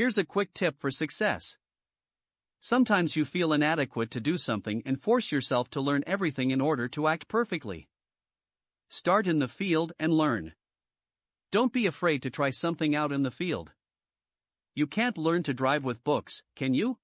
Here's a quick tip for success. Sometimes you feel inadequate to do something and force yourself to learn everything in order to act perfectly. Start in the field and learn. Don't be afraid to try something out in the field. You can't learn to drive with books, can you?